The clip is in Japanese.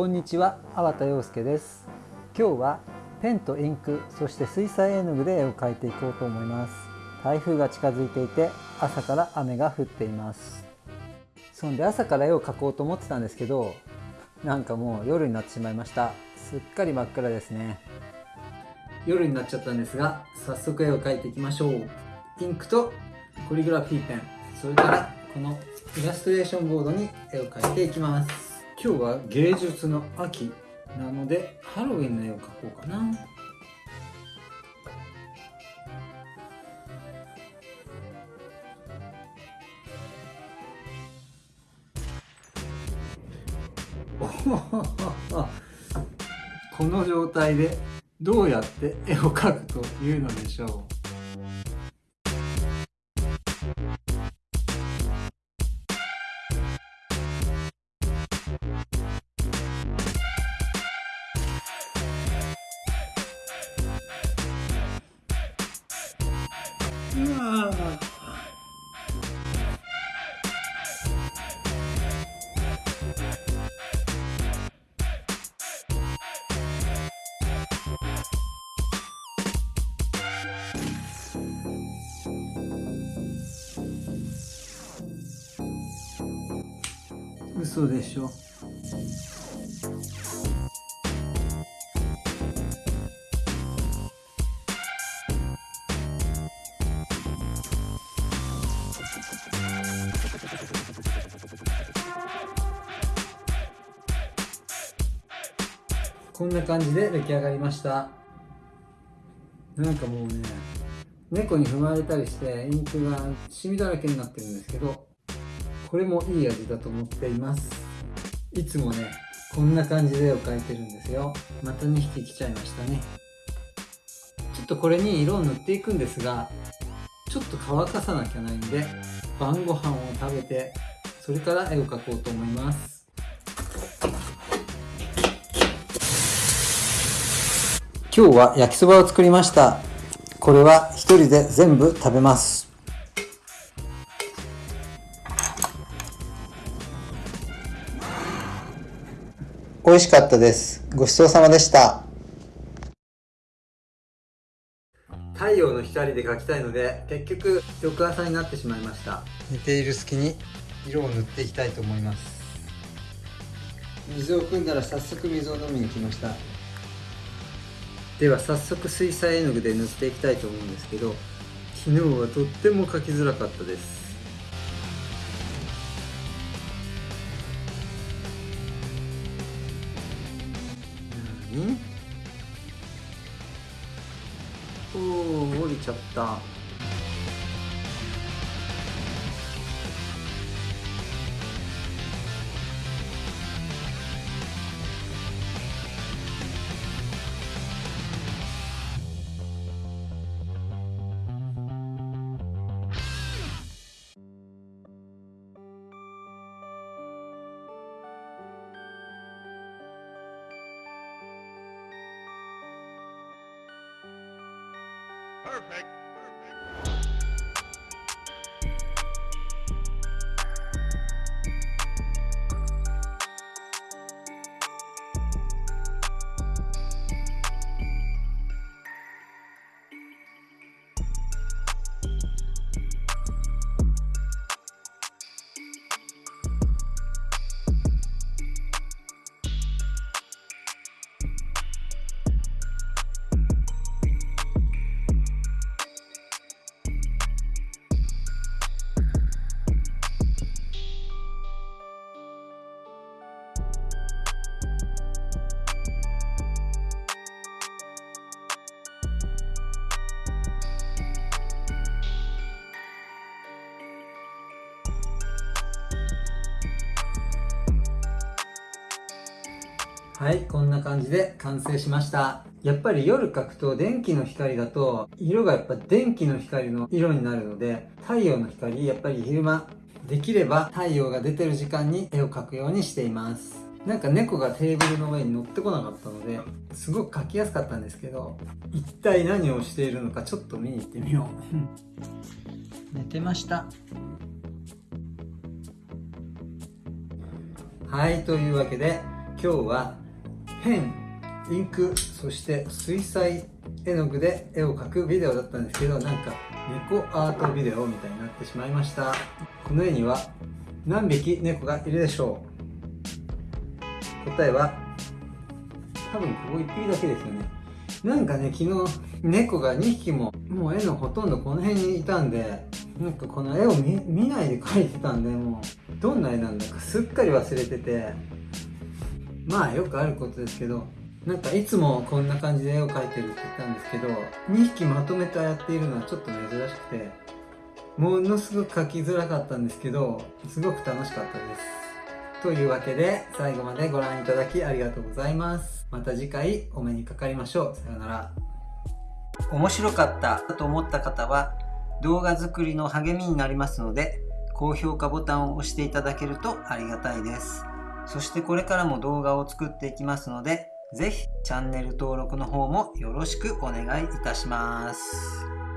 こんにちは、粟田洋介です。今日はペンとインク、そして水彩絵の具で絵を描いていこうと思います。台風が近づいていて朝から雨が降っています。そんで朝から絵を描こうと思ってたんですけどなんかもう夜になってしまいました。すっかり真っ暗ですね。夜になっちゃったんですが早速絵を描いていきましょう。インクとコリグラフィーペンそれからこのイラストレーションボードに絵を描いていきます。今日は芸術の秋なのでハロウィンの絵を描こうかな。この状態でどうやって絵を描くというのでしょう。嘘でしょ。こんな感じで出来上がりました。なんかもうね猫に踏まれたりしてインクがシミだらけになってるんですけどこれもいい味だと思っています。いつもねこんな感じで絵を描いてるんですよ。また2匹来ちゃいましたね。ちょっとこれに色を塗っていくんですがちょっと乾かさなきゃないんで晩ご飯を食べてそれから絵を描こうと思います。今日は焼きそばを作りました。これは一人で全部食べます。美味しかったです。ごちそうさまでした。太陽の光で描きたいので結局翌朝になってしまいました。寝ている隙に色を塗っていきたいと思います。水を汲んだら早速水を飲みに来ましたでは早速水彩絵の具で塗っていきたいと思うんですけど昨日はとっても描きづらかったです。何？おお降りちゃった。Perfect. はいこんな感じで完成しました。やっぱり夜描くと電気の光だと色がやっぱ電気の光の色になるので太陽の光やっぱり昼間できれば太陽が出てる時間に絵を描くようにしています。なんか猫がテーブルの上に乗ってこなかったのですごく描きやすかったんですけど一体何をしているのかちょっと見に行ってみよう。寝てました。はいというわけで今日はペンインクそして水彩絵の具で絵を描くビデオだったんですけどなんか猫アートビデオみたいになってしまいました。この絵には何匹猫がいるでしょう。答えは多分ここ1匹だけですよね。なんかね昨日猫が2匹ももう絵のほとんどこの辺にいたんでなんかこの絵を見ないで描いてたんでもうどんな絵なんだかすっかり忘れてて。まあよくあることですけどなんかいつもこんな感じで絵を描いてるって言ったんですけど2匹まとめてやっているのはちょっと珍しくてものすごく描きづらかったんですけどすごく楽しかったです。というわけで最後までご覧いただきありがとうございます。また次回お目にかかりましょう。さようなら。面白かったと思った方は動画作りの励みになりますので高評価ボタンを押していただけるとありがたいですそしてこれからも動画を作っていきますのでぜひチャンネル登録の方もよろしくお願いいたします。